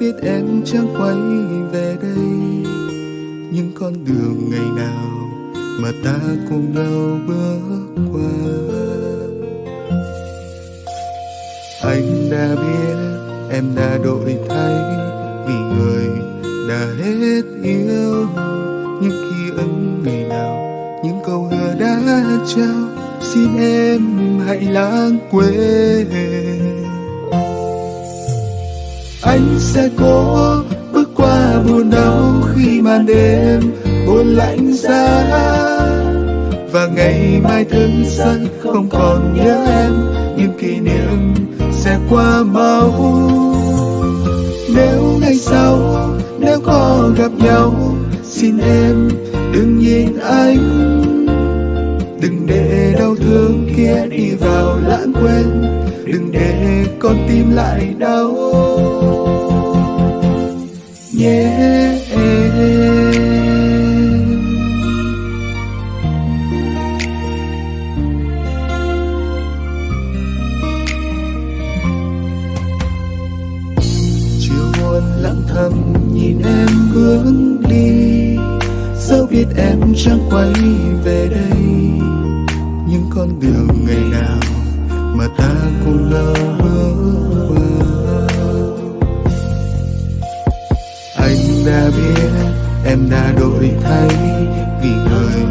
biết em chẳng quay về đây. Những con đường ngày nào mà ta cùng nhau bước qua? Anh đã biết em đã đổi thay, vì người đã hết yêu. Những khi ức ngày nào, những câu hứa đã trao, xin em hãy lãng quên anh sẽ cố bước qua buồn đau khi màn đêm buồn lạnh giá và ngày mai thức sân không còn nhớ em, những kỷ niệm sẽ qua mau. Nếu ngày sau, nếu có gặp nhau, xin em đừng nhìn anh. Đừng để đau thương kia đi vào lãng quên. Đừng để con tim lại đau. Chiều lặng thầm nhìn em hướng đi. Dẫu biết em chẳng quay về đây những con đường ngày nào mà ta cũng lỡ bước anh đã biết em đã đổi thay vì người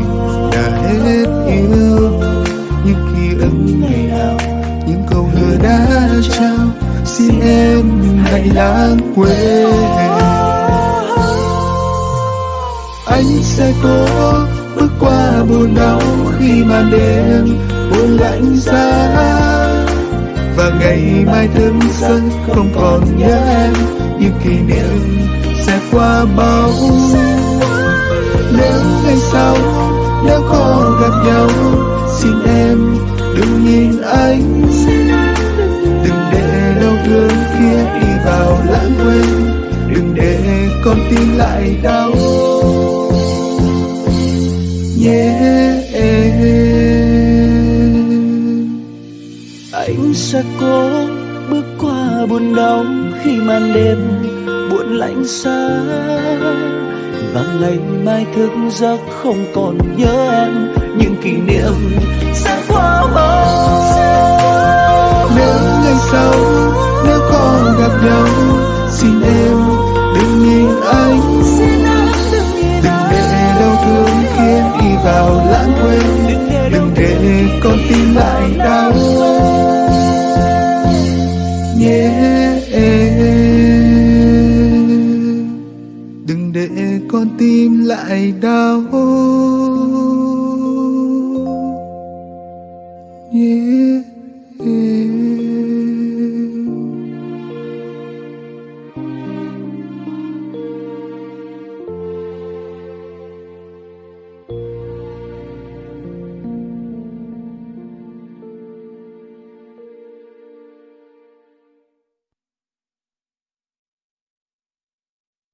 đã hết yêu những lãng quên. Anh sẽ cố bước qua buồn đau khi màn đêm buồn lạnh giá. Và ngày mai thương sân không còn nhớ em, những kỷ niệm sẽ qua bao. Nếu ngày sau, nếu có gặp nhau tim lại đau. Yeah anh sẽ cố bước qua buồn đau khi màn đêm buồn lạnh xa. Và ngày mai thức giấc không còn nhớ em. Những kỷ niệm xa con tim lại đau yeah.